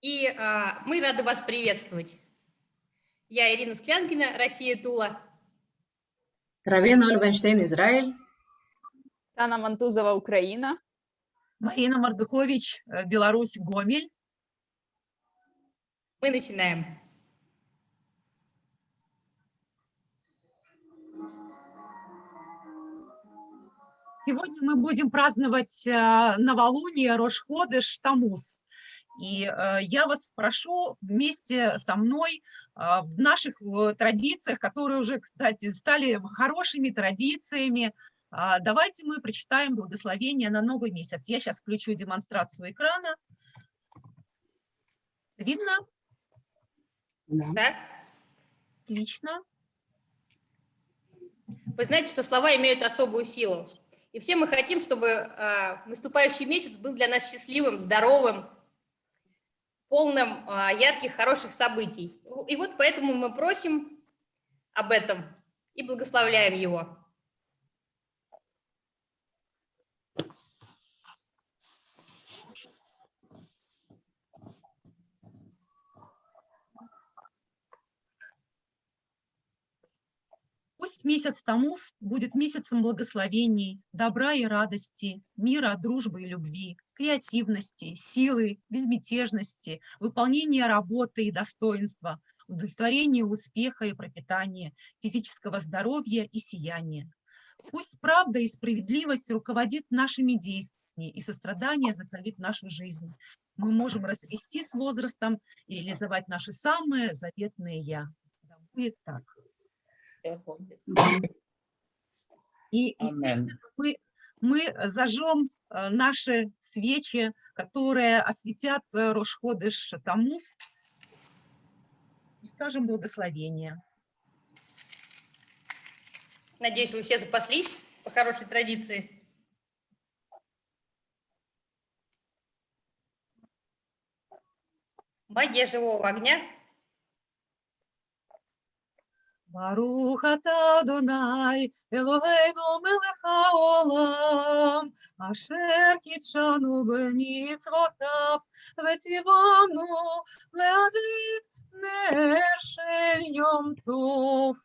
И а, мы рады вас приветствовать. Я Ирина Склянкина, Россия Тула. Равена Ольвенштейн, Израиль. Тана Мантузова, Украина. Марина Мардухович, Беларусь, Гомель. Мы начинаем. Сегодня мы будем праздновать новолуние Рошходыш Тамуз. И э, я вас прошу вместе со мной э, в наших традициях, которые уже, кстати, стали хорошими традициями, э, давайте мы прочитаем благословение на новый месяц. Я сейчас включу демонстрацию экрана. Видно? Да. Отлично. Вы знаете, что слова имеют особую силу. И все мы хотим, чтобы э, наступающий месяц был для нас счастливым, здоровым, полным а, ярких, хороших событий. И вот поэтому мы просим об этом и благословляем его. Пусть месяц Тамуз будет месяцем благословений, добра и радости, мира, дружбы и любви, креативности, силы, безмятежности, выполнения работы и достоинства, удовлетворения успеха и пропитания, физического здоровья и сияния. Пусть правда и справедливость руководит нашими действиями, и сострадание закалит нашу жизнь. Мы можем расцвести с возрастом и реализовать наши самые заветные «я». Да будет так. И, естественно, мы, мы зажжем э, наши свечи, которые осветят э, Рошходыш Тамуз, и скажем благословение. Надеюсь, вы все запаслись по хорошей традиции. Магия живого огня Марухата Донай, Элогейну Мелеха Олам, Ашер Китшану Бемицвотав, Ветивану Леадлик Нершель Йом Тов.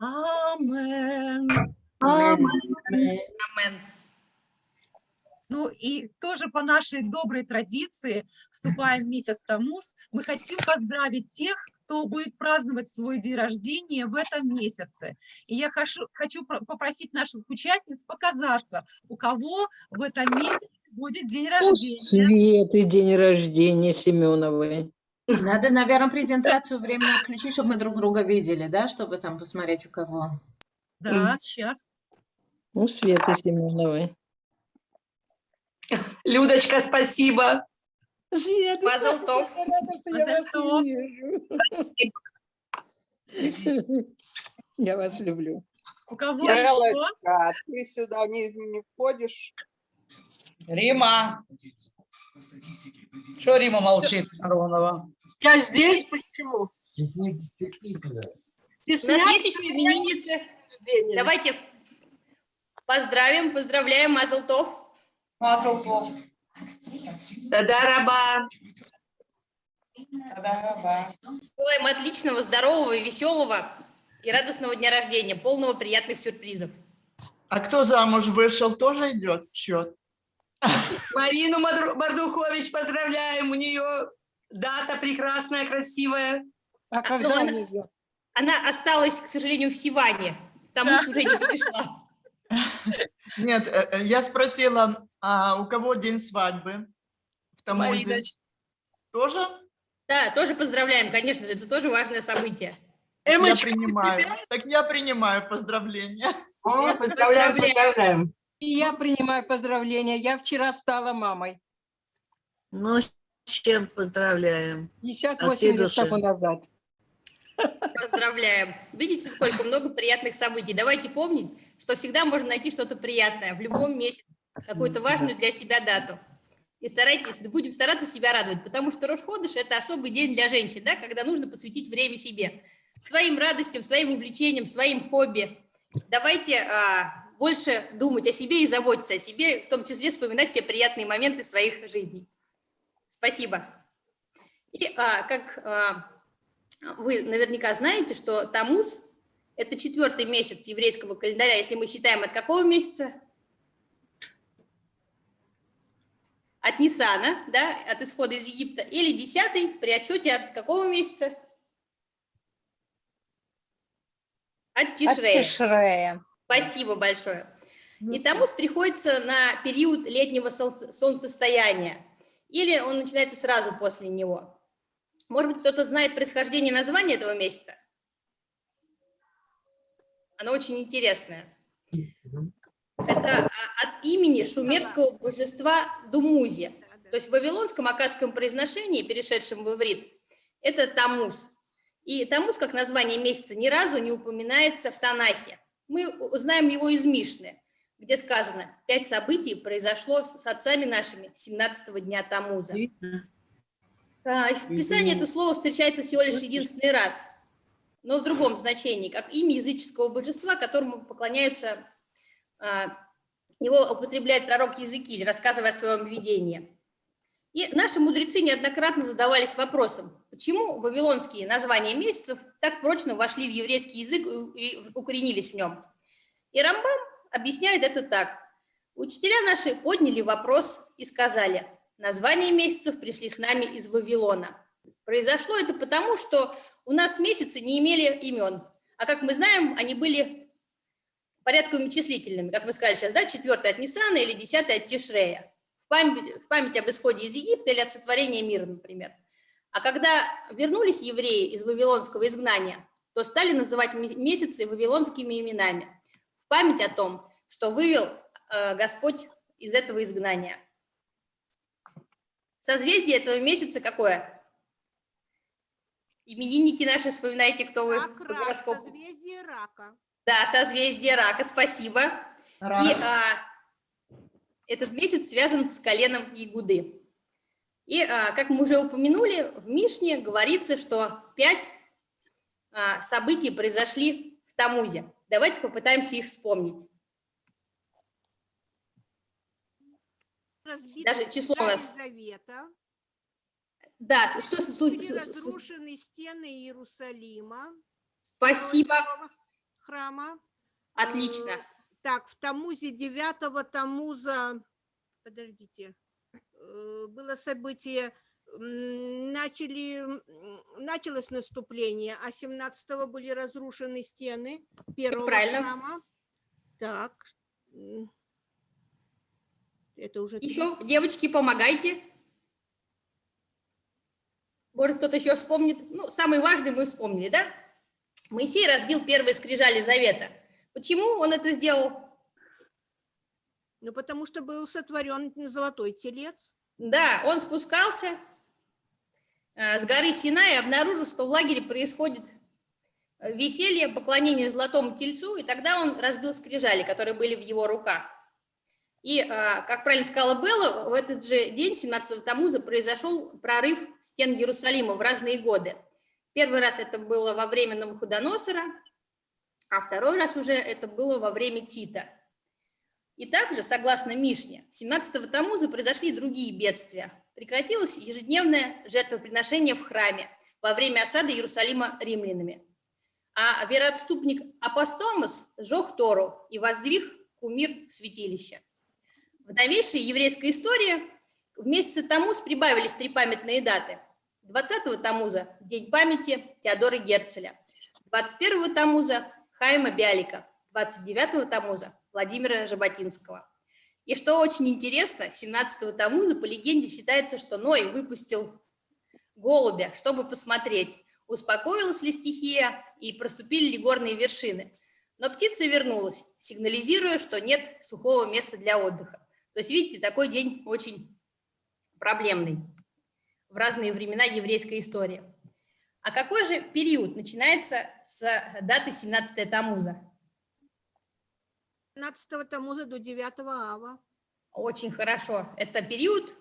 Амен. Амен. Ну и тоже по нашей доброй традиции, вступаем в месяц Тамус, мы хотим поздравить тех, кто будет праздновать свой день рождения в этом месяце. И я хочу, хочу попросить наших участниц показаться, у кого в этом месяце будет день рождения. Светы день рождения Семеновой. Надо, наверное, презентацию временно включить, чтобы мы друг друга видели, да, чтобы там посмотреть, у кого. Да, сейчас. У Светы Семеновой. Людочка, спасибо. Света, Мазалтов. я рада, что я вас Мазалтов. вижу. Я вас люблю. У кого Белочка, еще? а ты сюда не, не входишь? Рима. Что Рима молчит, Аронова? Я здесь, почему? У нас есть еще именинницы. Давайте поздравим, поздравляем Мазалтов. Мазалков. Да-да-раба. Желаем отличного, здорового, веселого и радостного дня рождения, полного приятных сюрпризов. А кто замуж вышел, тоже идет в счет? Марину Бардухович поздравляем. У нее дата прекрасная, красивая. А когда она-? Она осталась, к сожалению, в Сиване. В Тамуз уже не пришла. Нет, э, э, я спросила, а у кого день свадьбы? В Тамузе Мариночка. тоже? Да, тоже поздравляем, конечно же, это тоже важное событие. Я Эмочка, принимаю. Так я принимаю поздравления. Поздравляем, поздравляем. И я принимаю поздравления. Я вчера стала мамой. Ну, с чем поздравляем. 58 всей лет души. тому назад. Поздравляем. Видите, сколько много приятных событий. Давайте помнить, что всегда можно найти что-то приятное в любом месяце, какую-то важную для себя дату. И старайтесь, будем стараться себя радовать, потому что Рошходыш – это особый день для женщин, да, когда нужно посвятить время себе, своим радостям, своим увлечениям, своим хобби. Давайте а, больше думать о себе и заботиться о себе, в том числе вспоминать все приятные моменты своих жизней. Спасибо. И а, как а, вы наверняка знаете, что Тамуз – это четвертый месяц еврейского календаря, если мы считаем от какого месяца? От Нисана, да, от исхода из Египта, или десятый при отчете от какого месяца? От От Тишрея. Тишрея. Спасибо большое. И Тамуз приходится на период летнего сол- солнцестояния, или он начинается сразу после него. Может быть, кто-то знает происхождение названия этого месяца? Оно очень интересное. Это а, от имени шумерского божества Думузи. То есть в вавилонском акадском произношении, перешедшем в иврит, это Тамуз. И Тамуз, как название месяца, ни разу не упоминается в Танахе. Мы знаем его из Мишны, где сказано, пять событий произошло с отцами нашими 17 дня Тамуза. А, В Писании это слово встречается всего лишь единственный раз, но в другом значении, как имя языческого божества, которому поклоняются, его употребляет пророк Языкиль, рассказывая о своем видении. И наши мудрецы неоднократно задавались вопросом, почему вавилонские названия месяцев так прочно вошли в еврейский язык и укоренились в нем. И Рамбам объясняет это так. Учителя наши подняли вопрос и сказали, названия месяцев пришли с нами из Вавилона. Произошло это потому, что у нас месяцы не имели имен, а как мы знаем, они были порядковыми числительными, как вы сказали сейчас, да, четвертый от Нисана или десятый от Тишрея, в память, в память об исходе из Египта или от сотворения мира, например. А когда вернулись евреи из вавилонского изгнания, то стали называть ме- месяцы вавилонскими именами, в память о том, что вывел э, Господь из этого изгнания. Созвездие этого месяца какое? Именинники наши, вспоминайте, кто вы по гороскопу. Созвездие рака. Да, созвездие рака, спасибо. И а, этот месяц связан с коленом Ягуды. И, а, как мы уже упомянули, в Мишне говорится, что пять а, событий произошли в Тамузе. Давайте попытаемся их вспомнить. Разбиты Даже число у нас. Завета. Да, что с- Были с- с- разрушены стены Иерусалима. Спасибо, второго Храма. отлично. Э, Так, в Тамузе 9 Тамуза, подождите, э, было событие, начали, началось наступление, а 17 были разрушены стены первого правильно. храма. Так, это уже... Еще, девочки, помогайте. Может, кто-то еще вспомнит. Ну, самый важный мы вспомнили, да? Моисей разбил первые скрижали завета. Почему он это сделал? Ну, потому что был сотворен золотой телец. Да, он спускался э, с горы Синай и обнаружил, что в лагере происходит э, веселье, поклонение золотому тельцу, и тогда он разбил скрижали, которые были в его руках. И, э, как правильно сказала Белла, в этот же день, 17 Тамуза, произошел прорыв стен Иерусалима в разные годы. Первый раз это было во время Навуходоносора, а второй раз уже это было во время Тита. И также, согласно Мишне, 17 Тамуза произошли другие бедствия. Прекратилось ежедневное жертвоприношение в храме во время осады Иерусалима римлянами. А вероотступник Апостомос сжег Тору и воздвиг кумир в святилище. В новейшей еврейской истории в месяце Тамуз прибавились три памятные даты. 20 Тамуза – День памяти Теодора Герцеля. 21 Тамуза – Хайма Бялика. 29 Тамуза – Владимира Жаботинского. И что очень интересно, 17 Тамуза по легенде считается, что Ной выпустил голубя, чтобы посмотреть, успокоилась ли стихия и проступили ли горные вершины. Но птица вернулась, сигнализируя, что нет сухого места для отдыха. То есть, видите, такой день очень проблемный в разные времена еврейской истории. А какой же период начинается с даты 17 Тамуза? 15 Тамуза до 9 Ава. Очень хорошо. Это период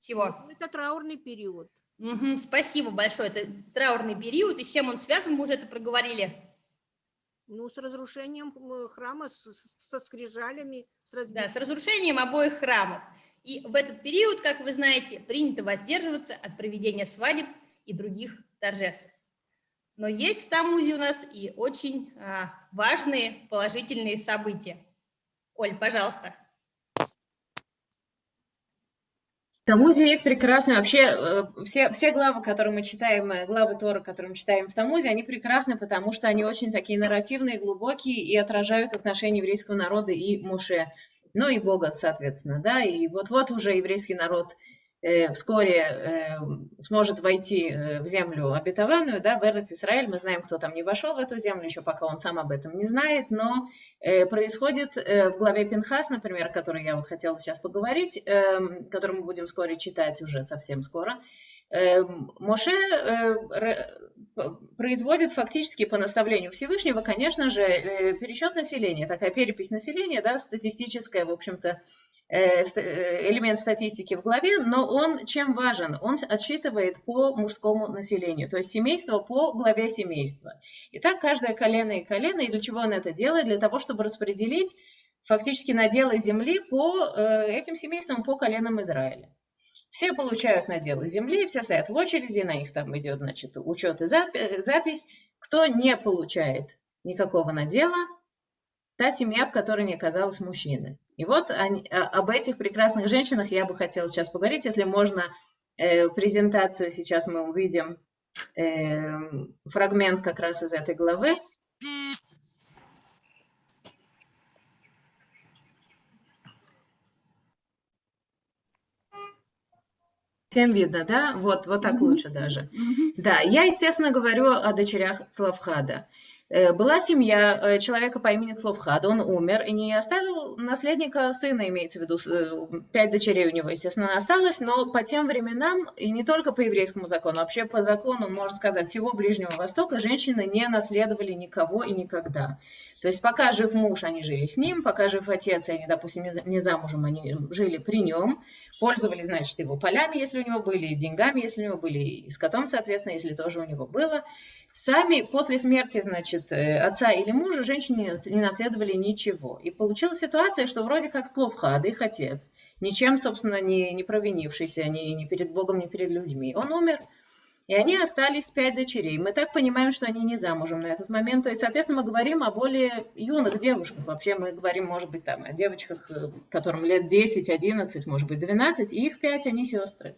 чего? Ну, Это траурный период. Мгм, спасибо большое. Это траурный период. И с чем он связан, мы уже это проговорили. Ну, с разрушением м, храма, со скрижалями, с разбитыми. Да, с разрушением обоих храмов. И в этот период, как вы знаете, принято воздерживаться от проведения свадеб и других торжеств. Но есть в Тамузе у нас и очень а, важные положительные события. Оль, пожалуйста. В Тамузе есть прекрасные, вообще э, все, все главы, которые мы читаем, э, главы Тора, которые мы читаем в Тамузе, они прекрасны, потому что они очень такие нарративные, глубокие и отражают отношения еврейского народа и Муше, ну и Бога, соответственно, да, и вот-вот уже еврейский народ Э, вскоре э, сможет войти э, в землю обетованную, да, в Эрец Израиль. Мы знаем, кто там не вошел в эту землю, еще пока он сам об этом не знает, но происходит в главе Пинхас, например, о которой я вот хотела сейчас поговорить, эм, которую мы будем вскоре читать уже совсем скоро, Моше производит фактически по наставлению Всевышнего, конечно же, пересчет населения, такая перепись населения, да, статистическая, в общем-то, Э, э, элемент статистики в главе, но он чем важен? Он отсчитывает по мужскому населению, то есть семейство по главе семейства. И так каждое колено и колено, и для чего он это делает? Для того, чтобы распределить фактически наделы земли по э, этим семействам, по коленам Израиля. Все получают наделы земли, все стоят в очереди, на них там идет значит, учет и запись. Кто не получает никакого надела, та семья, в которой не оказалось мужчины. И вот они, а, об этих прекрасных женщинах я бы хотела сейчас поговорить. Если можно, э, презентацию сейчас мы увидим э, фрагмент как раз из этой главы. Всем видно, да? Вот, вот так лучше даже. Да, я, естественно, говорю о дочерях Славхада. Э, была семья э, человека по имени Словхад, он умер и не оставил наследника сына, имеется в виду, э, пять дочерей у него, естественно, осталось, но по тем временам, и не только по еврейскому закону, вообще по закону, можно сказать, всего Ближнего Востока, женщины не наследовали никого и никогда. То есть пока жив муж, они жили с ним, пока жив отец, они, допустим, не замужем, они жили при нем, пользовались, значит, его полями, если у него были, деньгами, если у него были, и скотом, соответственно, если тоже у него было. Сами после смерти, значит, э, отца или мужа женщины не наследовали ничего. И получилась ситуация, что вроде как Словхад, их отец, ничем, собственно, не, не провинившийся ни, ни перед Богом, ни перед людьми, он умер. И они остались пять дочерей. Мы так понимаем, что они не замужем на этот момент. То есть, соответственно, мы говорим о более юных девушках. Вообще мы говорим, может быть, там, о девочках, э, которым лет 10, 11, может быть, 12. И их пять, они сестры.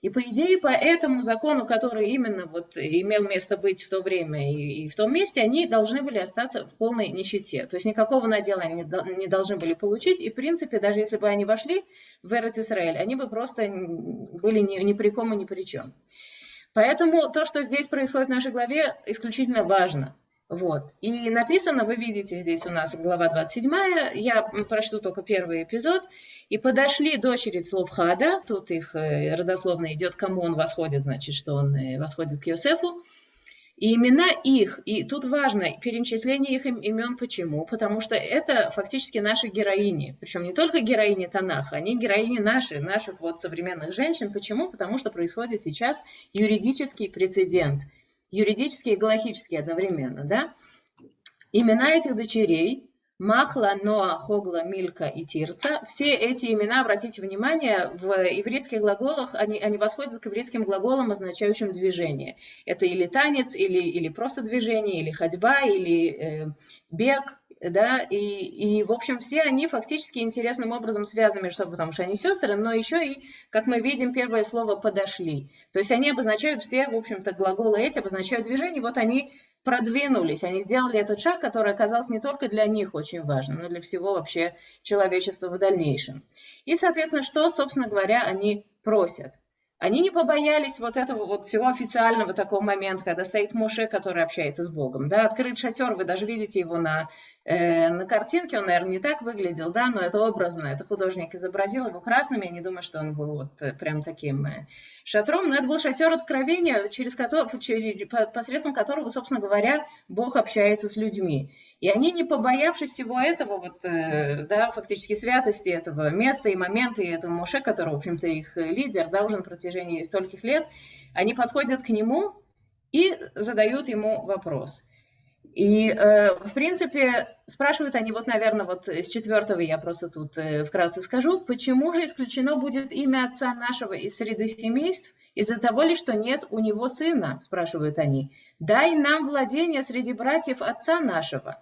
И по идее, по этому закону, который именно вот имел место быть в то время и, и в том месте, они должны были остаться в полной нищете. То есть никакого надела они не должны были получить. И в принципе, даже если бы они вошли в Эрец Израиль, они бы просто были ни, ни при ком и ни при чем. Поэтому то, что здесь происходит в нашей главе, исключительно важно. Вот. И написано, вы видите здесь у нас глава 27, я прочту только первый эпизод. «И подошли дочери Словхада», тут их э, родословно идет, кому он восходит, значит, что он э, восходит к Иосифу. И имена их, и тут важно перечисление их имен, почему? Потому что это фактически наши героини, причем не только героини Танаха, они героини наши, наших вот современных женщин. Почему? Потому что происходит сейчас юридический прецедент – юридические и галахические одновременно, да? Имена этих дочерей Махла, Ноа, Хогла, Милька и Тирца. Все эти имена, обратите внимание, в еврейских глаголах, они, они восходят к еврейским глаголам, означающим движение. Это или танец, или, или просто движение, или ходьба, или э, бег, да, и, и, в общем, все они фактически интересным образом связаны между собой, потому что они сестры, но еще и, как мы видим, первое слово «подошли». То есть они обозначают все, в общем-то, глаголы эти обозначают движение, вот они продвинулись, они сделали этот шаг, который оказался не только для них очень важным, но для всего вообще человечества в дальнейшем. И, соответственно, что, собственно говоря, они просят – они не побоялись вот этого вот всего официального такого момента, когда стоит Моше, который общается с Богом. Да, открыт шатер, вы даже видите его на, на картинке, он, наверное, не так выглядел, да, но это образно, это художник изобразил его красным, я не думаю, что он был вот э, прям таким э, шатром, но это был шатер откровения, через который, через, посредством которого, собственно говоря, Бог общается с людьми. И они, не побоявшись всего этого, вот, э, да, фактически святости этого места и момента, и этого Моше, который, в общем-то, их лидер, да, уже на протяжении стольких лет, они подходят к нему и задают ему вопрос. И, э, в принципе, спрашивают они, вот, наверное, вот с четвертого я просто тут э, вкратце скажу, почему же исключено будет имя отца нашего из среды семейств, из-за того ли, что нет у него сына, спрашивают они. Дай нам владение среди братьев отца нашего.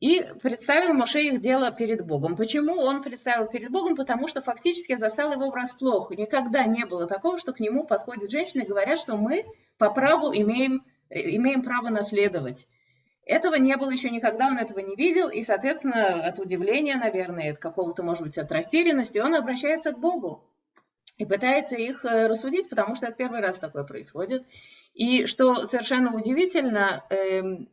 И представил Моше их дело перед Богом. Почему он представил перед Богом? Потому что фактически застал его врасплох. Никогда не было такого, что к нему подходят женщины и говорят, что мы по праву имеем, имеем право наследовать. Этого не было еще никогда, он этого не видел, и, соответственно, от удивления, наверное, от какого-то, может быть, от растерянности, он обращается к Богу и пытается их э, рассудить, потому что это первый раз такое происходит. И что совершенно удивительно, эм,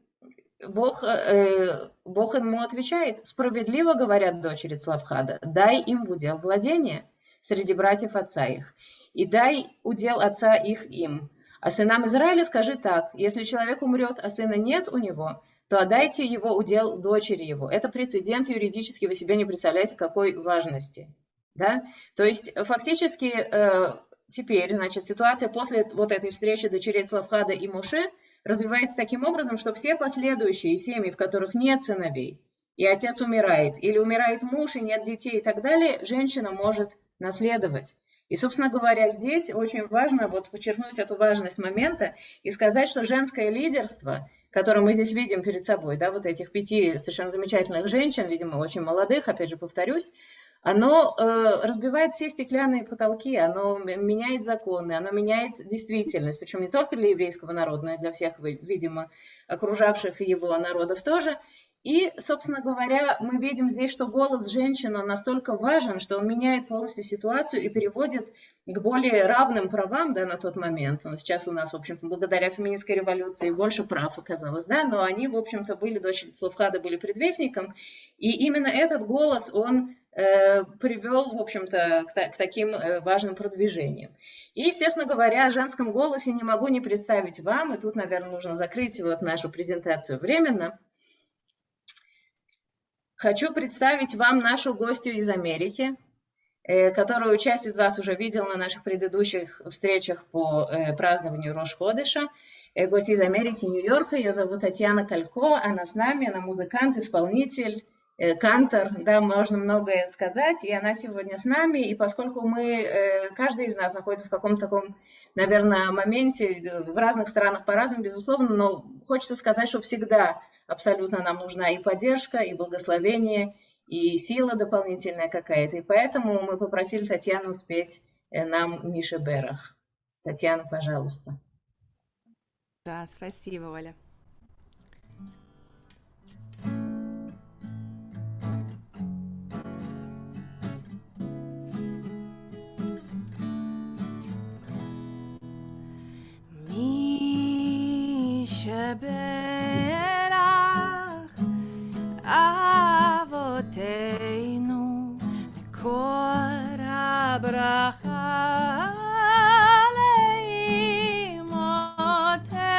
Бог, э, Бог ему отвечает, справедливо говорят дочери Славхада, дай им в удел владение среди братьев отца их, и дай удел отца их им. А сынам Израиля скажи так, если человек умрет, а сына нет у него, то отдайте его удел дочери его. Это прецедент юридически, вы себе не представляете, какой важности. Да? То есть фактически э, теперь, значит, ситуация после вот этой встречи дочерей Славхада и Моше – развивается таким образом, что все последующие семьи, в которых нет сыновей, и отец умирает, или умирает муж, и нет детей и так далее, женщина может наследовать. И, собственно говоря, здесь очень важно вот подчеркнуть эту важность момента и сказать, что женское лидерство, которое мы здесь видим перед собой, да, вот этих пяти совершенно замечательных женщин, видимо, очень молодых, опять же повторюсь, оно э, разбивает все стеклянные потолки, оно меняет законы, оно меняет действительность, причем не только для еврейского народа, но и для всех, видимо, окружавших его народов тоже. И, собственно говоря, мы видим здесь, что голос женщины настолько важен, что он меняет полностью ситуацию и переводит к более равным правам да, на тот момент. Сейчас у нас, в общем-то, благодаря феминистской революции больше прав оказалось, да, но они, в общем-то, были, дочери Славхада были предвестником, и именно этот голос, он Э, привел, в общем-то, к, к таким э, важным продвижениям. И, естественно говоря, о женском голосе не могу не представить вам, и тут, наверное, нужно закрыть вот нашу презентацию временно. Хочу представить вам нашу гостью из Америки, э, которую часть из вас уже видел на наших предыдущих встречах по празднованию Рош-Ходыша. Гость из Америки, Нью-Йорка, ее зовут Татьяна Калько, она с нами, она музыкант, исполнитель, Э, Кантор, да, можно многое сказать, и она сегодня с нами, и поскольку мы, э, каждый из нас находится в каком-то таком, наверное, моменте, э, в разных странах по-разному, безусловно, но хочется сказать, что всегда абсолютно нам нужна и поддержка, и благословение, и сила дополнительная какая-то, и поэтому мы попросили Татьяну спеть нам Миша Берах. Татьяна, пожалуйста. Да, спасибо, Оля. שברך אבותינו מקור הברכה לאמותינו.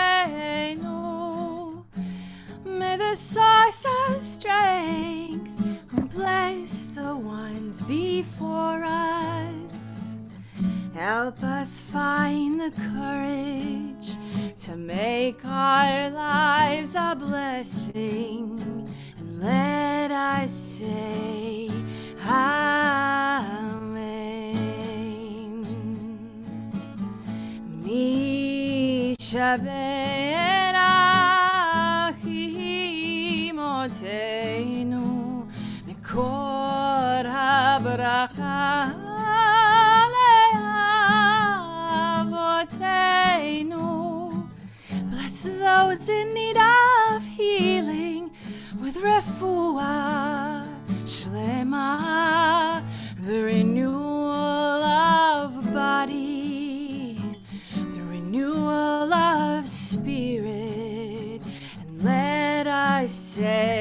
May the source of strength bless the ones before us. Help us find the courage to make our lives a blessing. And let us say, Amen. Misha HaBracha those in need of healing with refuah shlema, the renewal of body, the renewal of spirit, and let us say.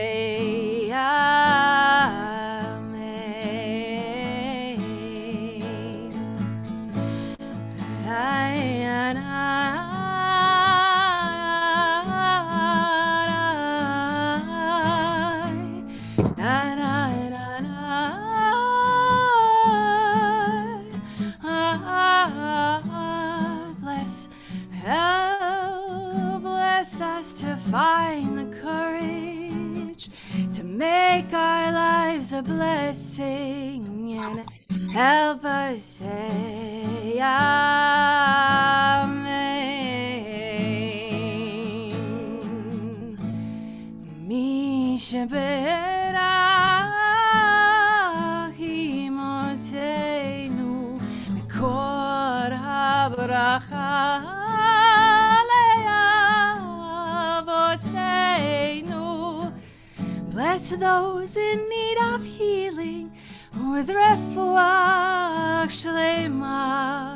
Bless those in need of healing with refuah shlemah.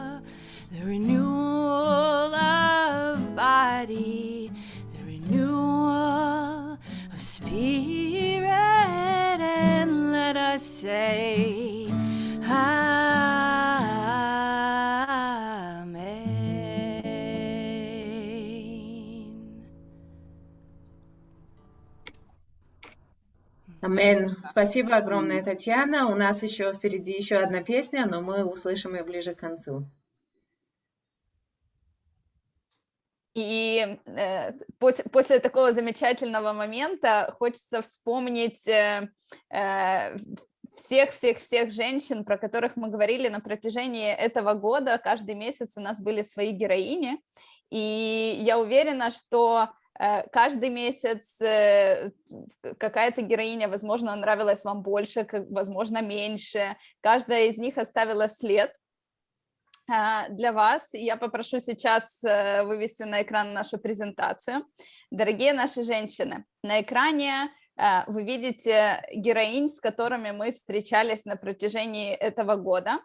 Спасибо огромное, Татьяна. У нас еще впереди еще одна песня, но мы услышим ее ближе к концу. И э, после, после такого замечательного момента хочется вспомнить э, э, всех-всех-всех женщин, про которых мы говорили на протяжении этого года. Каждый месяц у нас были свои героини. И я уверена, что э, каждый месяц э, какая-то героиня, возможно, нравилась вам больше, возможно, меньше. Каждая из них оставила след а, для вас. Я попрошу сейчас э, вывести на экран нашу презентацию. Дорогие наши женщины, на экране э, вы видите героинь, с которыми мы встречались на протяжении этого года.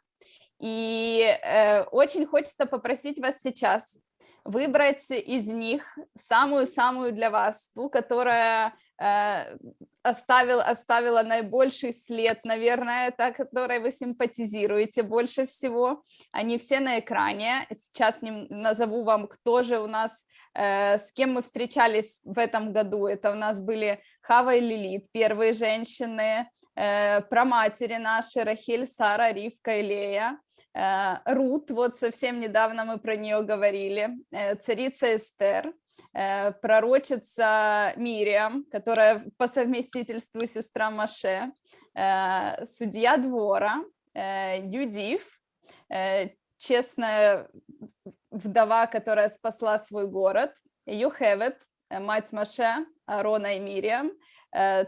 И э, очень хочется попросить вас сейчас выбрать из них самую-самую для вас, ту, которая э, оставил, оставила наибольший след, наверное, та, которой вы симпатизируете больше всего. Они все на экране. Сейчас ним, назову вам, кто же у нас, э, с кем мы встречались в этом году. Это у нас были Хава и Лилит, первые женщины, э, про матери наши, Рахиль, Сара, Ривка и Лея. Э, Рут, вот совсем недавно мы про нее говорили, э, царица Эстер, э, пророчица Мириам, которая по совместительству сестра Маше, судья двора, Юдив, честная вдова, которая спасла свой город, Юхевет, мать Маше, Арона и Мириам,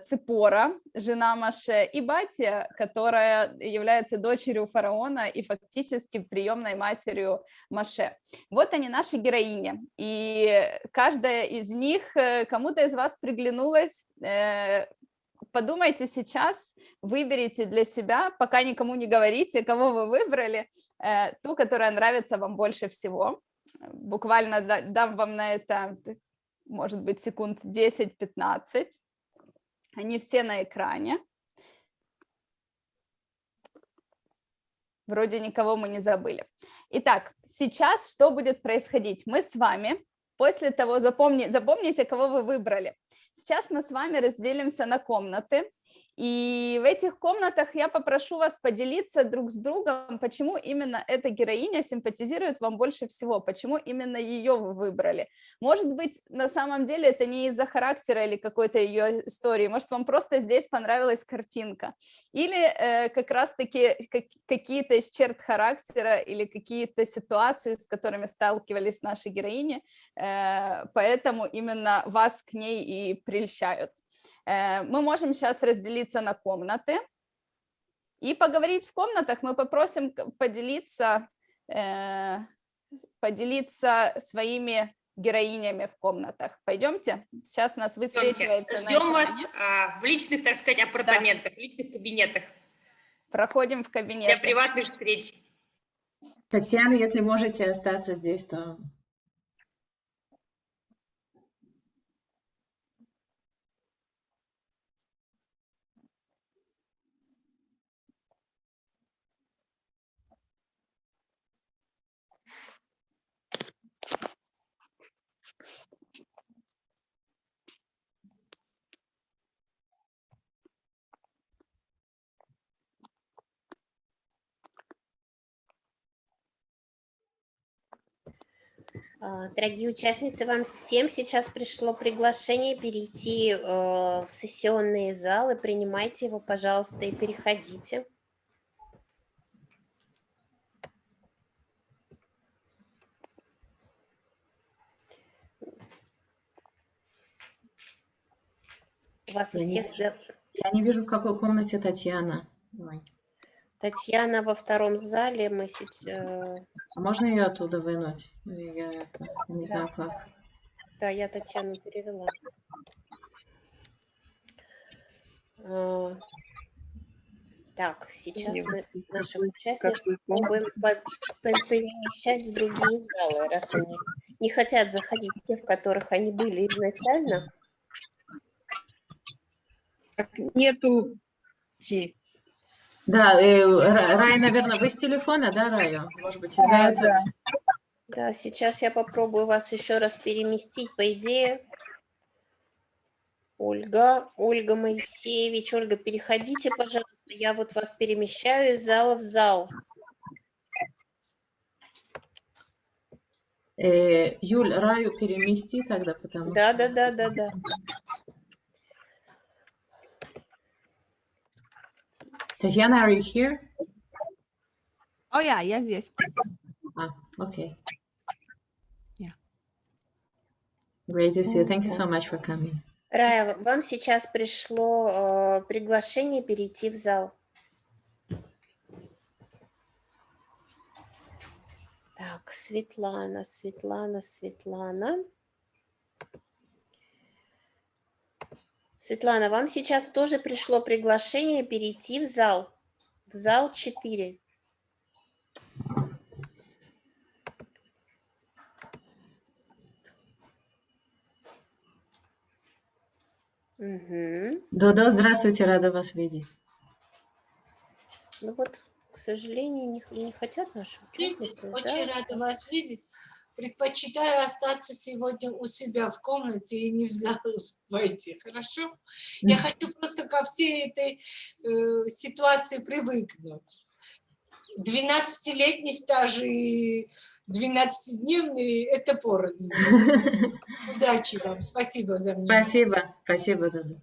Ципора, жена Маше, и Батия, которая является дочерью фараона и фактически приемной матерью Маше. Вот они, наши героини. И каждая из них кому-то из вас приглянулась. Подумайте сейчас, выберите для себя, пока никому не говорите, кого вы выбрали, ту, которая нравится вам больше всего. Буквально дам вам на это, может быть, секунд 10-15. Они все на экране. Вроде никого мы не забыли. Итак, сейчас что будет происходить? Мы с вами, после того, запомни, запомните, кого вы выбрали. Сейчас мы с вами разделимся на комнаты. И в этих комнатах я попрошу вас поделиться друг с другом, почему именно эта героиня симпатизирует вам больше всего, почему именно ее вы выбрали. Может быть, на самом деле это не из-за характера или какой-то ее истории, может, вам просто здесь понравилась картинка. Или э, как раз-таки как, какие-то из черт характера или какие-то ситуации, с которыми сталкивались наши героини, э, поэтому именно вас к ней и прельщают. Мы можем сейчас разделиться на комнаты и поговорить в комнатах. Мы попросим поделиться, поделиться своими героинями в комнатах. Пойдемте, сейчас нас высвечивается. Ждем вас а, в личных, так сказать, апартаментах, да. в личных кабинетах. Проходим в кабинет. Для приватных встреч. Татьяна, если можете остаться здесь, то А, дорогие участницы, вам всем сейчас пришло приглашение перейти э, в сессионные залы, принимайте его, пожалуйста, и переходите. У вас я у всех... Не я не вижу, в какой комнате Татьяна. Ой. Татьяна во втором зале, мы сейчас... Э, а можно ее оттуда вынуть? Или Я это, не знаю как. Да, я Татьяну перевела. А, Так, сейчас мы наших участников пробуем по- по- перемещать в другие залы, раз они не хотят заходить в те, в которых они были изначально. Нету Да, э, Ра- Рая, наверное, вы с телефона, да, Рая? Может быть, из-за этого? Да, сейчас я попробую вас еще раз переместить, по идее. Ольга, Ольга Моисеевич, Ольга, переходите, пожалуйста, я вот вас перемещаю из зала в зал. Э, Юль, Раю перемести тогда, потому Да, что... да, да, да, да. Татьяна, are you here? О, я, я здесь. А, окей. Yeah. Great to see you. Thank you so much for coming. Рая, вам сейчас пришло э, приглашение перейти в зал. Так, Светлана, Светлана, Светлана. Светлана, вам сейчас тоже пришло приглашение перейти в зал. В зал 4. Мгм. Додо, здравствуйте, рада вас видеть. Ну вот, к сожалению, не, не хотят наши Видеть, участницы. очень да? рада вас видеть. Предпочитаю остаться сегодня у себя в комнате и не в зал войти, хорошо? Я хочу просто ко всей этой э, ситуации привыкнуть. 12-летний стаж и 12-дневный – это порознь. Удачи вам, спасибо за внимание. Спасибо, спасибо, Додо.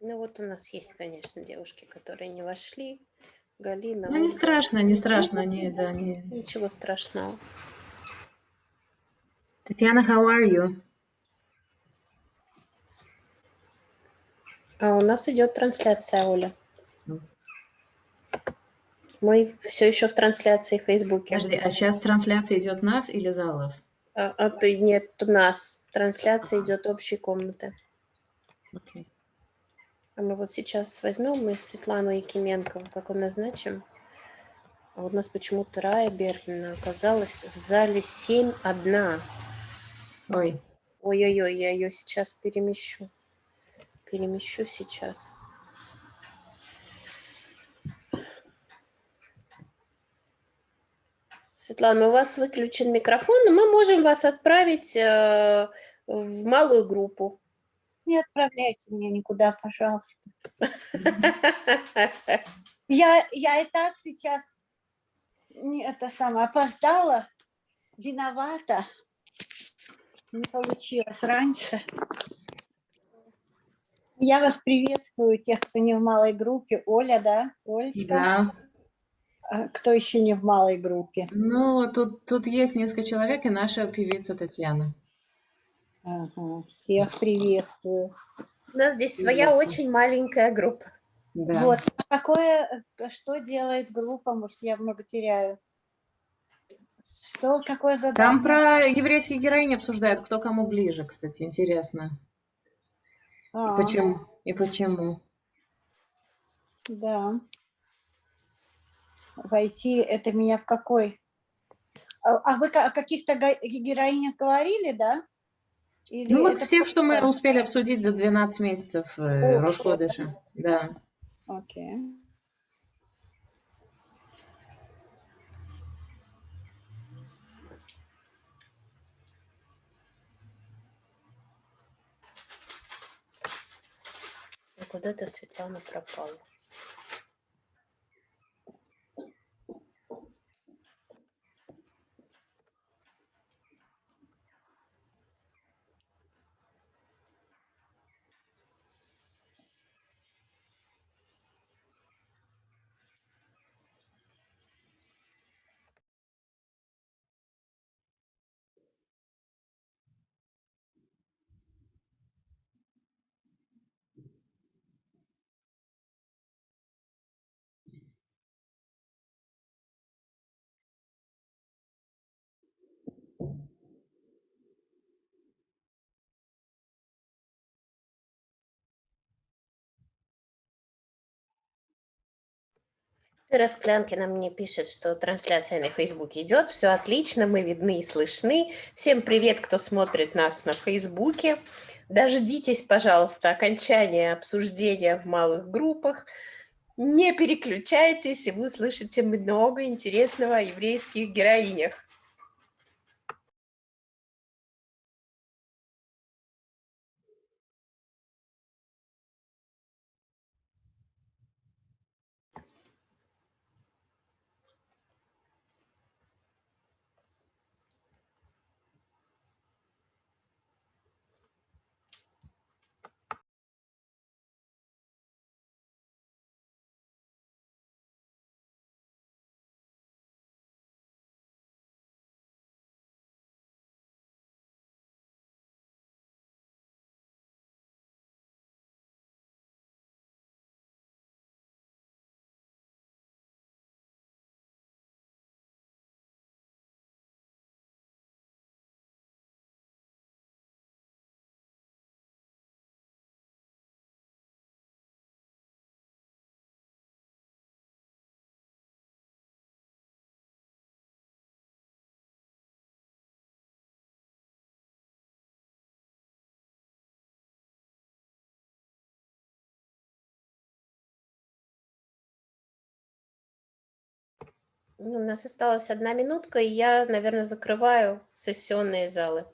Ну вот у нас есть, конечно, девушки, которые не вошли. Галина. Ну, не Ольга. страшно, не страшно, Ну, не, да, не. Ничего страшного. Татьяна, how are you? А у нас идет трансляция, Оля. Ну. Мы все еще в трансляции в Фейсбуке. Подожди, а сейчас трансляция идет нас или залов? А, а ты нет, у нас трансляция идет общей комнаты. Окей. А мы вот сейчас возьмем мы Светлану Якименко, вот так вот назначим. А вот у нас почему-то Рая Беркина оказалась в зале 7-1. Ой, Ой-ой-ой, я ее сейчас перемещу. Перемещу сейчас. Светлана, у вас выключен микрофон, но мы можем вас отправить э, в малую группу. Не отправляйте меня никуда, пожалуйста. Я, я и так сейчас не это самое опоздала, виновата. Не получилось раньше. Я вас приветствую, тех, кто не в малой группе. Оля, да? Олечка? да. А Кто еще не в малой группе? Ну, тут, тут есть несколько человек и наша певица Татьяна. Ага, всех приветствую. У нас здесь своя очень маленькая группа. Да. Вот, а какое, э, что делает группа, может, я много теряю? Что, какое задание? Там про еврейских героинь обсуждают, кто кому ближе, кстати, интересно. И А, почему? И почему? Да. Войти, это меня в какой? А, а вы о каких-то героинях говорили, да? Или Ну вот всех, что мы успели обсудить за 12 месяцев э, О, Рошходыша. Да. Окей. Куда-то Светлана пропала. Ира Склянкина мне пишет, что трансляция на Фейсбуке идет, все отлично, мы видны и слышны. Всем привет, кто смотрит нас на Фейсбуке. Дождитесь, пожалуйста, окончания обсуждения в малых группах. Не переключайтесь, и вы услышите много интересного о еврейских героинях. У нас осталась одна минутка, и я, наверное, закрываю сессионные залы.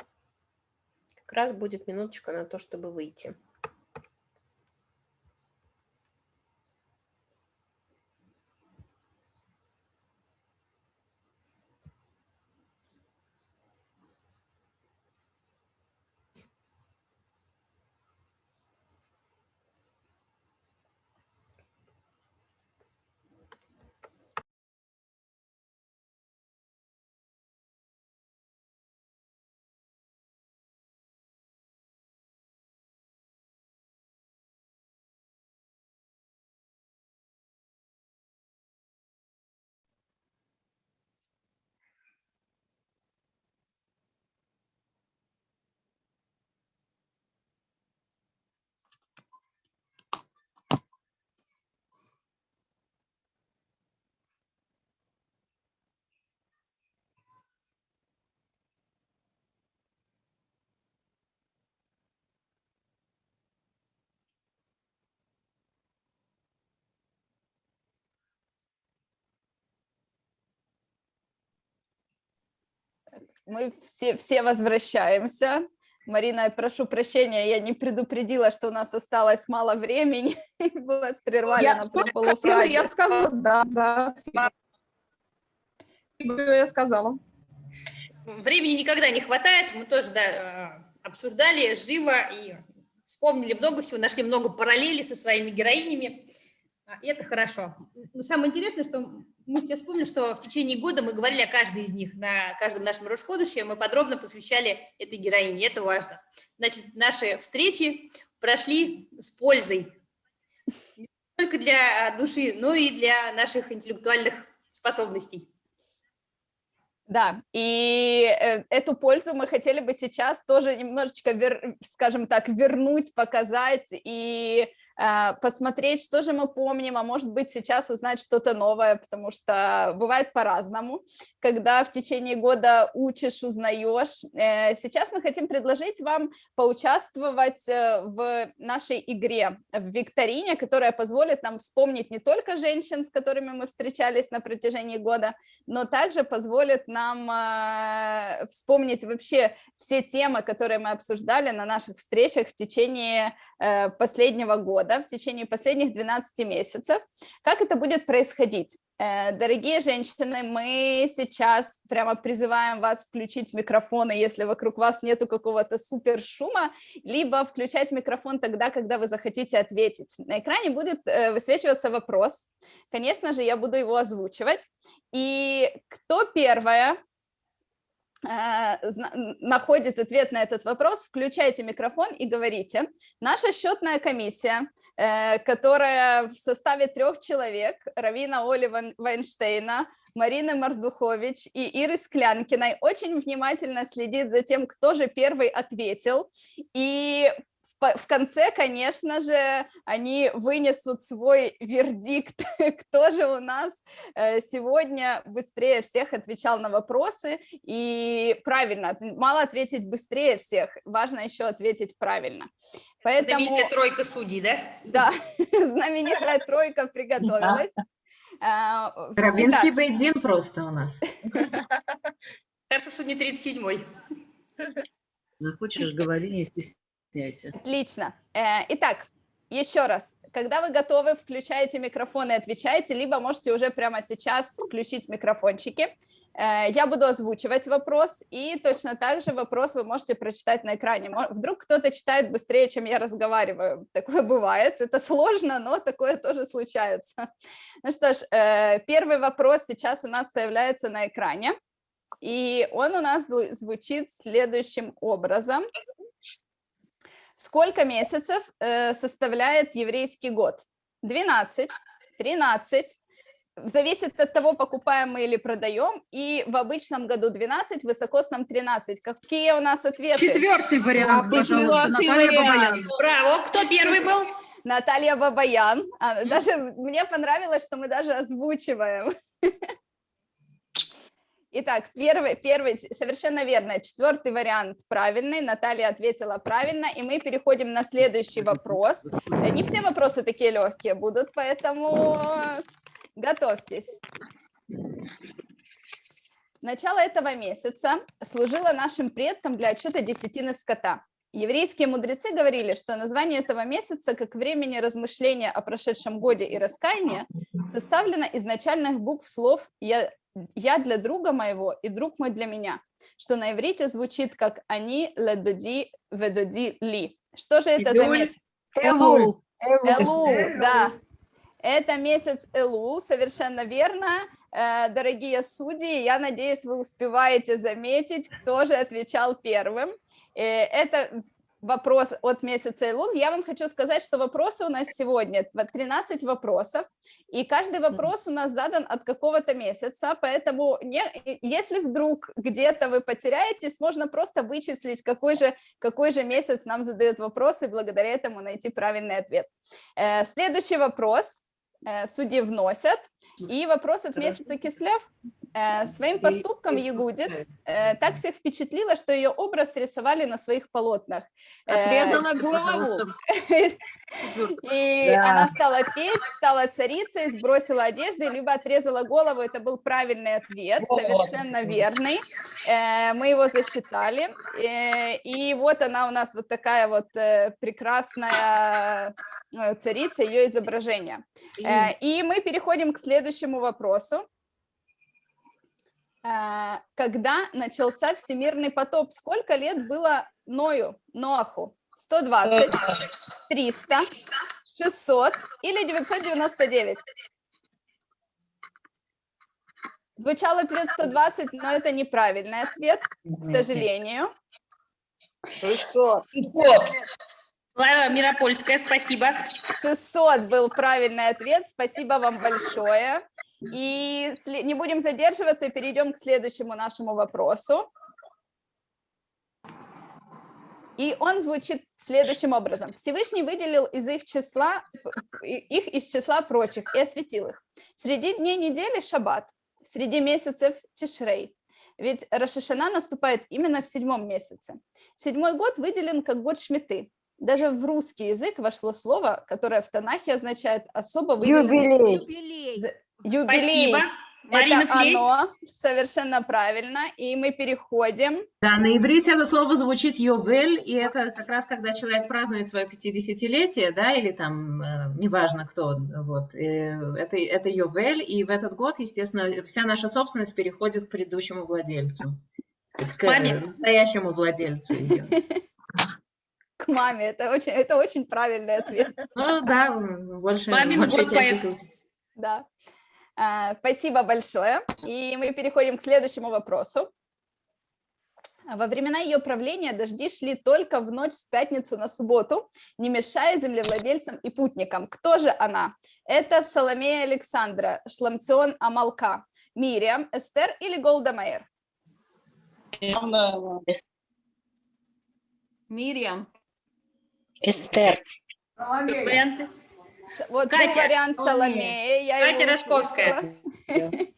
Как раз будет минуточка на то, чтобы выйти. Мы все, все возвращаемся. Марина, я прошу прощения, я не предупредила, что у нас осталось мало времени. Мы вас прервали Я на полуфразе. я сказала, да, да. Я сказала. Времени никогда не хватает, мы тоже да, э, обсуждали живо и вспомнили много всего, нашли много параллелей со своими героинями, А, и это хорошо. Но самое интересное, что мы все вспомнили, что в течение года мы говорили о каждой из них, на каждом нашем Рошходыше мы подробно посвящали этой героине, это важно. Значит, наши встречи прошли с пользой, не только для души, но и для наших интеллектуальных способностей. Да, и э, эту пользу мы хотели бы сейчас тоже немножечко, скажем так, вернуть, показать и посмотреть, что же мы помним, а может быть сейчас узнать что-то новое, потому что бывает по-разному, когда в течение года учишь, узнаешь. Э, Сейчас мы хотим предложить вам поучаствовать э, в нашей игре, в викторине, которая позволит нам вспомнить не только женщин, с которыми мы встречались на протяжении года, но также позволит нам э, вспомнить вообще все темы, которые мы обсуждали на наших встречах в течение последнего года, в течение последних 12 месяцев. Как это будет происходить? Э, Дорогие женщины, мы сейчас прямо призываем вас включить микрофоны, если вокруг вас нету какого-то супер шума, либо включать микрофон тогда, когда вы захотите ответить. На экране будет э, высвечиваться вопрос. Конечно же, я буду его озвучивать. И кто первая находит ответ на этот вопрос, включайте микрофон и говорите. Наша счетная комиссия, э, которая в составе трех человек, Равина Оли Вайнштейна, Марины Мардухович и Иры Склянкиной, очень внимательно следит за тем, кто же первый ответил. И в, конце, конечно же, они вынесут свой вердикт, кто же у нас э, сегодня быстрее всех отвечал на вопросы и правильно, мало ответить быстрее всех, важно еще ответить правильно. Поэтому... Знаменитая тройка судей, да? Да, знаменитая тройка приготовилась. А, Равенский бейдин просто у нас. Хорошо, что не 37-й. Ну, хочешь, говори, не стесняйся. Отлично. Э, итак, еще раз, когда вы готовы, включаете микрофон и отвечаете, либо можете уже прямо сейчас включить микрофончики. Э, я буду озвучивать вопрос, и точно так же вопрос вы можете прочитать на экране. Вдруг кто-то читает быстрее, чем я разговариваю. Такое бывает. Это сложно, но такое тоже случается. Ну что ж, э, первый вопрос сейчас у нас появляется на экране. И он у нас звучит следующим образом. Сколько месяцев э, составляет еврейский год? 12, 13, зависит от того, покупаем мы или продаем, и в обычном году 12, в высокосном 13. Какие у нас ответы? Четвертый вариант, пожалуйста, Наталья Бабаян. Браво, кто первый был? Наталья Бабаян. А, даже мне понравилось, что мы даже озвучиваем. Итак, первый, первый, совершенно верно, четвертый вариант правильный, Наталья ответила правильно, и мы переходим на следующий вопрос. Не все вопросы такие легкие будут, поэтому готовьтесь. Начало этого месяца служило нашим предкам для отчета десятины скота. Еврейские мудрецы говорили, что название этого месяца, как времени размышления о прошедшем годе и раскаяния, составлено из начальных букв слов «я для друга моего и друг мой для меня, что на иврите звучит как они ледоди ведоди ли. Что же это за месяц? Элул. Элул, да. Это месяц Элул, совершенно верно. Э, дорогие судьи, я надеюсь, вы успеваете заметить, кто же отвечал первым. Э, это вопрос от месяца Илул. Я вам хочу сказать, что вопросы у нас сегодня 13 вопросов, и каждый вопрос у нас задан от какого-то месяца, поэтому не, если вдруг где-то вы потеряетесь, можно просто вычислить, какой же, какой же месяц нам задают вопросы, и благодаря этому найти правильный ответ. Э, следующий вопрос э, судьи вносят, и вопрос от месяца Кислев. Э, своим поступком Ягудит э, так всех впечатлила, что ее образ рисовали на своих полотнах. Э, Отрезала голову. И она стала петь, стала царицей, сбросила одежды, либо отрезала голову. Это был правильный ответ, совершенно верный. Мы его засчитали. И вот она у нас вот такая вот прекрасная царица, ее изображение. И мы переходим к следующему вопросу. Э, когда начался всемирный потоп, сколько лет было Ною, Ноаху? 120, 300, 600 или 999? Звучал ответ 120, но это неправильный ответ, к сожалению. 600. Клара Миропольская, спасибо. 600 был правильный ответ, спасибо вам большое. И не будем задерживаться, перейдем к следующему нашему вопросу. И он звучит следующим образом. Всевышний выделил из их числа, их из числа прочих и осветил их. Среди дней недели шаббат, среди месяцев Тишрей. Ведь Рашишана наступает именно в седьмом месяце. Седьмой год выделен как год Шмиты. Даже в русский язык вошло слово, которое в Танахе означает особо выделенный... Юбилей. Юбилей. Спасибо. Марина это Флесь. оно, совершенно правильно, и мы переходим. Да, на иврите это слово звучит «йовель», и это как раз когда человек празднует свое 50-летие, да, или там, э, неважно кто, вот, э, это, это «йовель», и в этот год, естественно, вся наша собственность переходит к предыдущему владельцу, к Маме. настоящему владельцу ее. К маме, это очень, это очень правильный ответ. Ну да, больше, Мамин больше поэт. Да. А, спасибо большое. И мы переходим к следующему вопросу. Во времена ее правления дожди шли только в ночь с пятницу на субботу, не мешая землевладельцам и путникам. Кто же она? Это Соломея Александра, Шламцион Амалка, Мириам, Эстер или Голда Мейер? Мириам. Эстер. Варианты? Вот Катя. вариант Соломея. Катя Рожковская.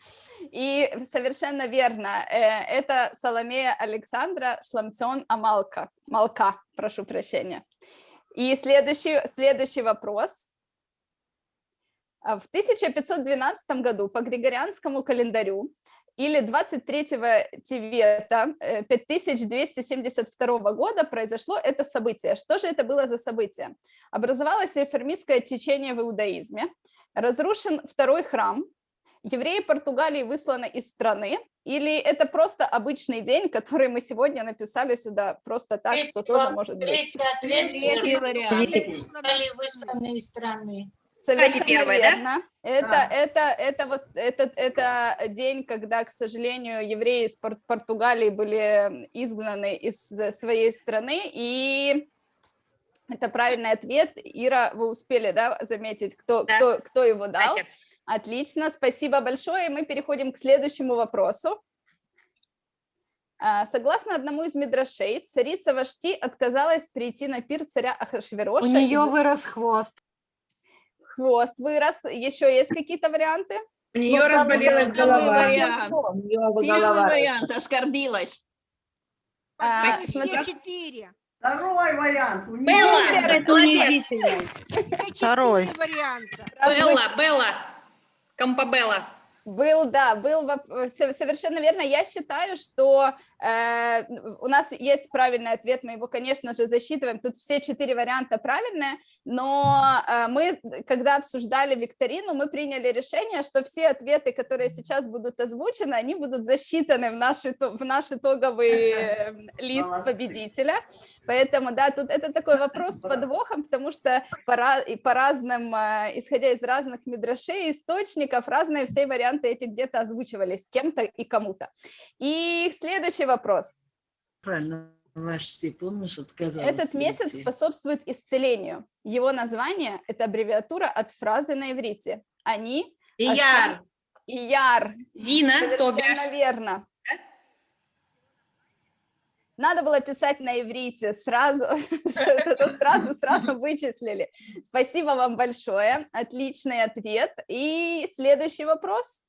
И совершенно верно. э, Это Соломея Александра Шламцион Амалка. Малка, прошу прощения. И следующий, следующий вопрос. А В 1512 году по Григорианскому календарю или 23 Тевета э, 5272 года произошло это событие. Что же это было за событие? Образовалось реформистское течение в иудаизме, разрушен второй храм, евреи Португалии высланы из страны, или это просто обычный день, который мы сегодня написали сюда просто так, что тоже может быть? Третий ответ. Третий вариант. Высланы из страны. Совершенно первая, да? верно. Это, это, это, вот, это, это день, когда, к сожалению, евреи из Пор- Португалии были изгнаны из своей страны, и это правильный ответ. Ира, вы успели да, заметить, кто, Да. кто, кто его дал? Катя. Отлично, спасибо большое. И мы переходим к следующему вопросу. А, Согласно одному из мидрашей, царица Вашти отказалась прийти на пир царя Ахашвероша. У нее из- вырос хвост. Хвост вырос. Еще есть какие-то варианты? У нее разболелась Первый голова. вариант. Первый вариант. Оскорбилась. А, Почти смотри- все четыре. Второй вариант. Белла, это унизительно. Второй. Белла, Белла. Компабелла. Был, да, был со- совершенно верно. Я считаю, что э, у нас есть правильный ответ, мы его, конечно же, засчитываем. Тут все четыре варианта правильные, но э, мы, когда обсуждали викторину, мы приняли решение, что все ответы, которые сейчас будут озвучены, они будут засчитаны в наш, в наш итоговый э, лист победителя. Поэтому, да, тут это такой вопрос с подвохом, потому что по, и по разным, э, исходя из разных мидрашей, источников, разные все варианты эти где-то озвучивались кем-то и кому-то. И следующий вопрос. Правильно, ваш ты помнишь, отказалась. Этот месяц прийти. способствует исцелению. Его название – это аббревиатура от фразы на иврите. Они Ияр. Ияр. Зина, Совершенно верно. Надо было писать на иврите сразу, сразу, сразу вычислили. Спасибо вам большое, отличный ответ. И следующий вопрос.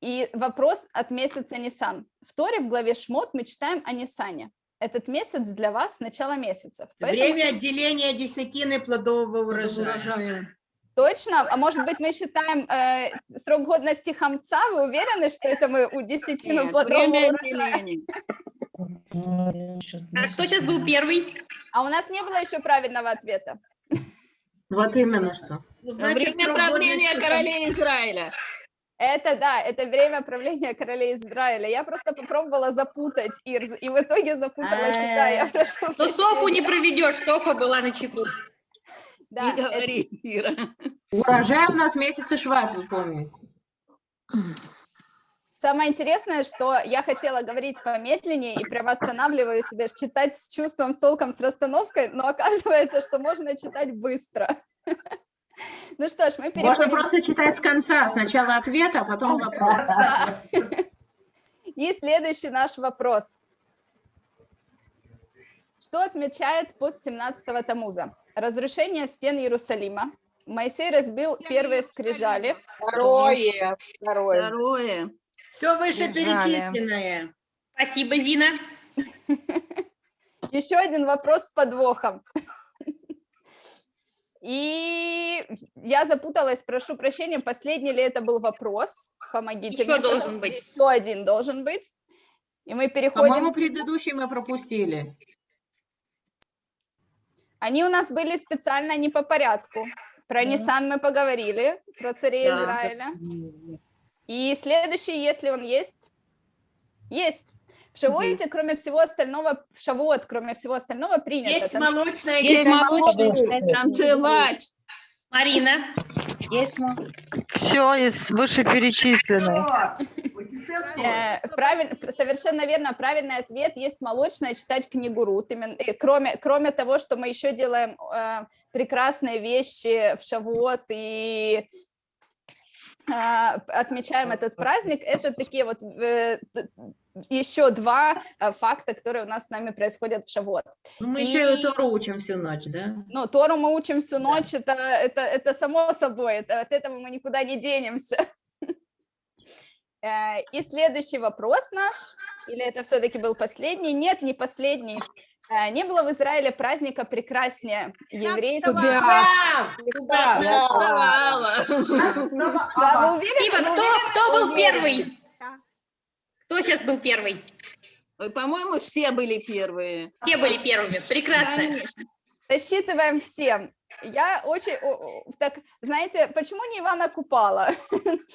И вопрос от месяца Нисан. В Торе в главе Шмот мы читаем о Нисане. Этот месяц для вас начало месяцев. Поэтому- Время отделения десятины плодового урожая. Точно? А может быть, мы считаем э, срок годности хамца? Вы уверены, что это мы у десятину Нет, плодового время урожая? отделения. А кто сейчас был первый? А у нас не было еще правильного ответа. Вот именно что. Ну, значит, время правления королей Израиля. Это да, это время правления королей Израиля. Я просто попробовала запутать Ирз, и в итоге запутала себя. Я прошу Но Софу не проведешь, Софа была на чеку. Да, Не это- говори, Ира. Урожай у нас месяцы шват, вы помните. Самое интересное, что я хотела говорить помедленнее и прямо останавливаю себя, читать с чувством, с толком, с расстановкой, но оказывается, что можно читать быстро. Ну что ж, мы Можно переходим... просто читать с конца. Сначала ответ, а потом вопрос. Да. И следующий наш вопрос. Что отмечает пост 17-го Тамуза? Разрушение стен Иерусалима. Моисей разбил первые скрижали. Второе. Второе. Второе. Все вышеперечисленное. Спасибо, Зина. Еще один вопрос с подвохом. И я запуталась, прошу прощения, последний ли это был вопрос? Помогите Еще мне, должен быть. Еще один должен быть. И мы переходим... По-моему, предыдущий мы пропустили. Они у нас были специально не по порядку. Про Нисан мы поговорили, про царей Да. Израиля. И следующий, если он есть, есть. В Шавуоте, кроме всего остального, в Шавуот, кроме всего остального, принято. Есть танцевать. молочная Есть есть молочный, танцевать. Марина. Есть мо- Все из вышеперечисленных. Э, правиль- совершенно верно, правильный ответ есть молочное читать книгу Рут. Именно, э, кроме, кроме того, что мы еще делаем э, прекрасные вещи в Шавуот и э, отмечаем этот праздник, это такие вот э, еще два э, факта, которые у нас с нами происходят в Шавот. Ну, мы еще и Тору учим всю ночь, да? Ну, Тору мы учим всю ночь, это, это, это само собой, это, от этого мы никуда не денемся. Э, И следующий вопрос наш, или это все-таки был последний? Нет, не последний. Э, Не было в Израиле праздника прекраснее еврейского. Да. Да, уверены? Спасибо. Кто, кто был первый? Кто сейчас был первый? По-моему, все были первые. Все были первыми. Прекрасно. Конечно. Засчитываем всем. Я очень, так, знаете, почему не Ивана Купала? Потому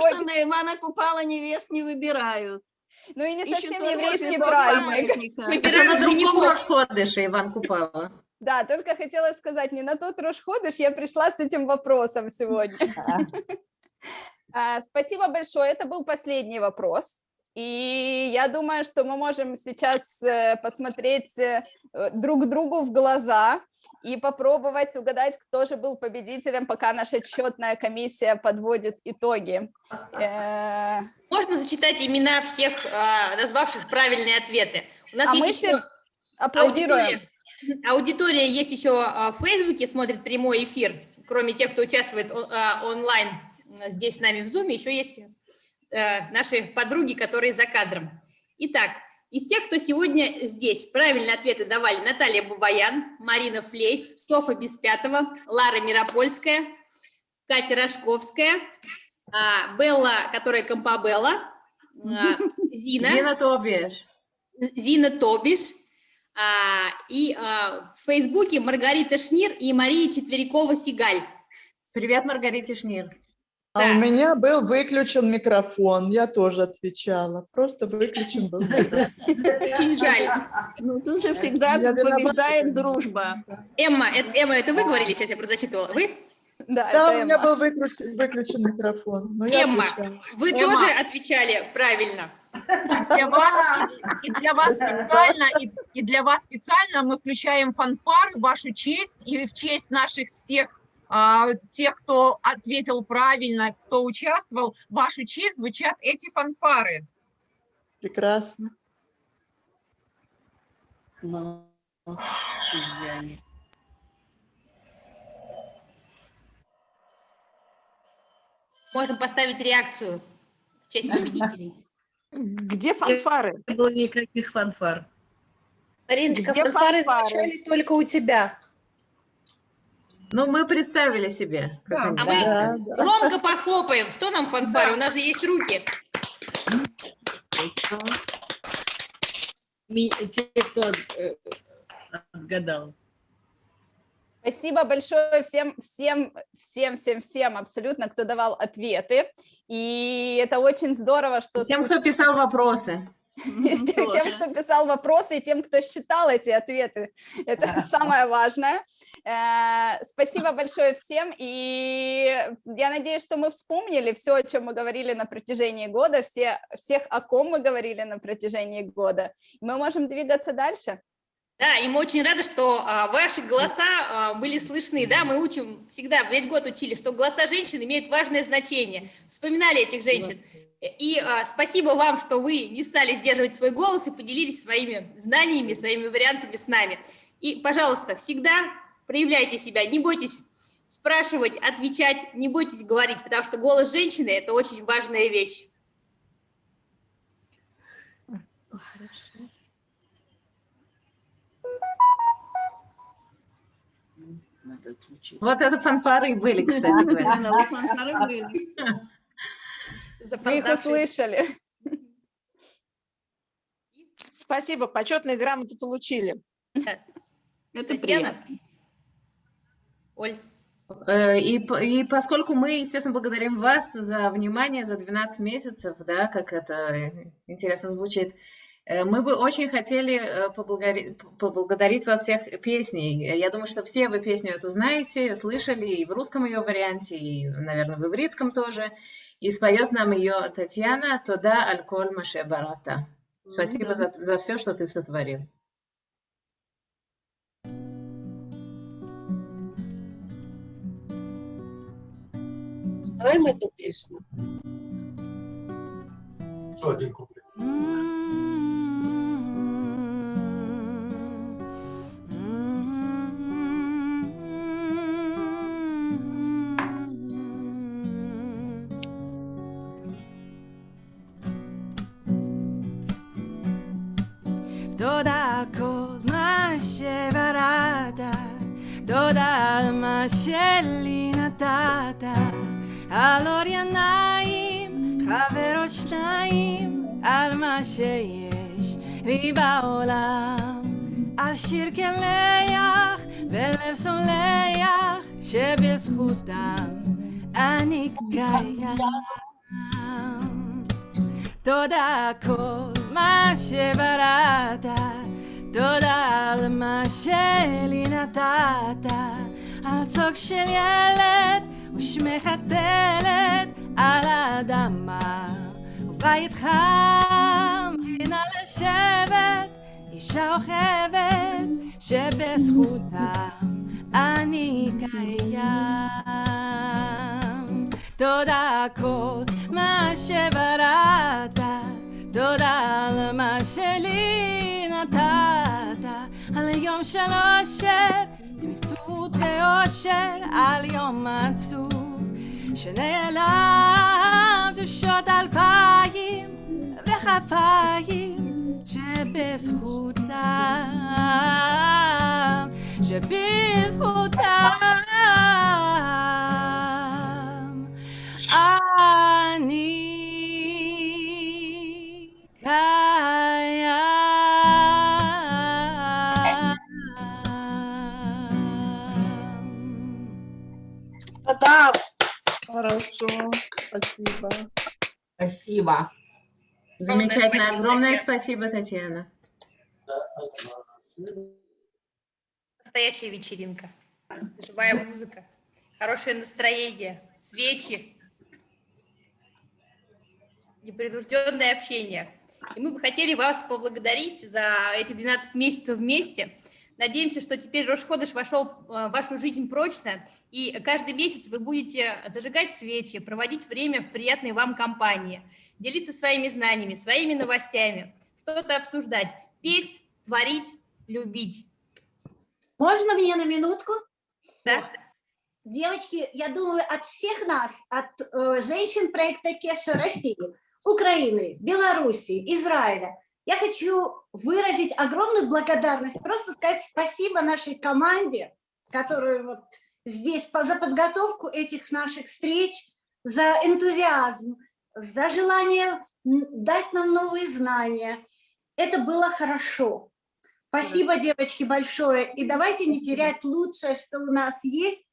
что на Ивана Купала невест не выбирают. Ну и не совсем еврейский праздник. Выбирают женихов. Рошходыше Иван Купала. Да, только хотела сказать, не на тот Рошходыш я пришла с этим вопросом сегодня. А, Спасибо большое, это был последний вопрос. И я думаю, что мы можем сейчас э, посмотреть э, э, друг другу в глаза и попробовать угадать, кто же был победителем, пока наша счетная комиссия подводит итоги. Можно зачитать имена всех, а, назвавших правильные ответы? У нас А мы есть все еще аплодируем. аудитория. Аудитория есть еще а, в Фейсбуке, смотрит прямой эфир. Кроме тех, кто участвует онлайн здесь с нами в Зуме, еще есть э, наши подруги, которые за кадром. Итак, из тех, кто сегодня здесь, правильные ответы давали Наталья Бабаян, Марина Флейс, Софа Беспятова, Лара Миропольская, Катя Рожковская, а, Белла, которая Компабелла, а, Зина, Дина Тобиш. Зина Тобиш, а, и в Фейсбуке Маргарита Шнир и Мария Четверякова-Сигаль. Привет, Маргарите Шнир. А у меня был выключен микрофон, я тоже отвечала. Просто выключен был микрофон. Очень жаль. Ну, тут же всегда Я виновата. побеждает дружба. Эмма, это, Эмма, это вы говорили, сейчас я просто зачитывала, вы? Да, у меня Эмма. был выключен, выключен микрофон, но я Эмма, отвечала. вы Эмма. тоже отвечали правильно. Для вас, и для вас специально, и, и для вас специально мы включаем фанфары в вашу честь и в честь наших всех а, тех, кто ответил правильно, кто участвовал, в вашу честь звучат эти фанфары. Прекрасно. Ну. Можно поставить реакцию в честь победителей. Где фанфары? Не было никаких фанфар. Мариночка, Где фанфары фанфары? звучали только у тебя. Ну, мы представили себе. как Да. А мы Да, да. громко похлопаем. Что нам фанфары? У нас же есть руки. Те, кто отгадал. Спасибо большое всем, всем, всем, всем, всем абсолютно, кто давал ответы. И это очень здорово, что... Тем, кто спустя- писал вопросы. Тем, кто писал вопросы, и тем, кто считал эти ответы. Это самое важное. Э, Спасибо большое всем. И я надеюсь, что мы вспомнили все, о чем мы говорили на протяжении года, все, всех, о ком мы говорили на протяжении года. Мы можем двигаться дальше. Да, и мы очень рады, что а, ваши голоса а, были слышны. Да, мы учим всегда, весь год учили, что голоса женщин имеют важное значение. Вспоминали этих женщин. И а, спасибо вам, что вы не стали сдерживать свой голос и поделились своими знаниями, своими вариантами с нами. И, пожалуйста, всегда проявляйте себя, не бойтесь спрашивать, отвечать, не бойтесь говорить, потому что голос женщины – это очень важная вещь. Вот это фанфары были, кстати говоря. Да, фанфары были. Мы их услышали. Спасибо, почетные грамоты получили. Это Татьяна? приятно. Оль? Э, И, и поскольку мы, естественно, благодарим вас за внимание, за 12 месяцев, да, как это э, интересно звучит, э, мы бы очень хотели э, поблагодари- поблагодарить вас всех песней. Я думаю, что все вы песню эту знаете, слышали и в русском ее варианте, и, наверное, в ивритском тоже. И споет нам ее Татьяна Тода Альколь Маше Барата. Спасибо за, за все, что ты сотворил. Знаем эту песню? Что один куплет? שלי נתת, על אור עיניים, חברות שניים, על מה שיש לי בעולם, על שיר קלח ולב סולח, שבזכותם אני קיים. תודה כל מה שבראת, תודה על מה שלי נתת, צוק של ילד ושמך הטלת על האדמה, ובית חם פינה לשבת, אישה אוכבת, שבזכותם אני קיים. תודה כל מה שבראת, תודה על מה שלי נתת, על יום של אושר, טמטות ואושר, על יום עצוב, שנעלם תשושות אלפיים וכפיים, שבזכותם, שבזכותם, Туда. Хорошо, спасибо. Спасибо. Замечательно. Огромное спасибо, Татьяна. Настоящая вечеринка. Живая музыка, хорошее настроение, свечи, непринужденное общение. И мы бы хотели вас поблагодарить за эти 12 месяцев вместе. Надеемся, что теперь Рошходыш вошел в вашу жизнь прочно, и каждый месяц вы будете зажигать свечи, проводить время в приятной вам компании, делиться своими знаниями, своими новостями, что-то обсуждать, петь, творить, любить. Можно мне на минутку? Да. Девочки, я думаю, от всех нас, от э, женщин проекта Кеша России, Украины, Белоруссии, Израиля, я хочу выразить огромную благодарность, просто сказать спасибо нашей команде, которую вот здесь за подготовку этих наших встреч, за энтузиазм, за желание дать нам новые знания. Это было хорошо. Спасибо, девочки, большое. И давайте не терять лучшее, что у нас есть,